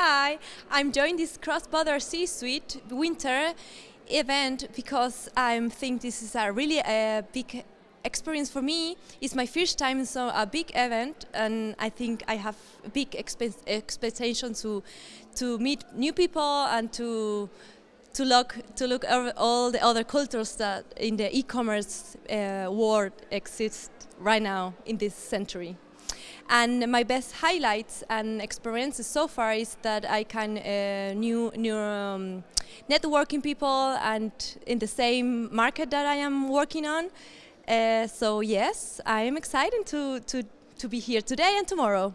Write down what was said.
Hi, I'm joining this cross-border C-suite winter event because I think this is a really a big experience for me. It's my first time in so a big event and I think I have big expectations to to meet new people and to to look to look over all the other cultures that in the e-commerce uh, world exist right now in this century. And my best highlights and experiences so far is that I can uh, new new um, networking people and in the same market that I am working on. Uh, so yes, I am excited to to to be here today and tomorrow.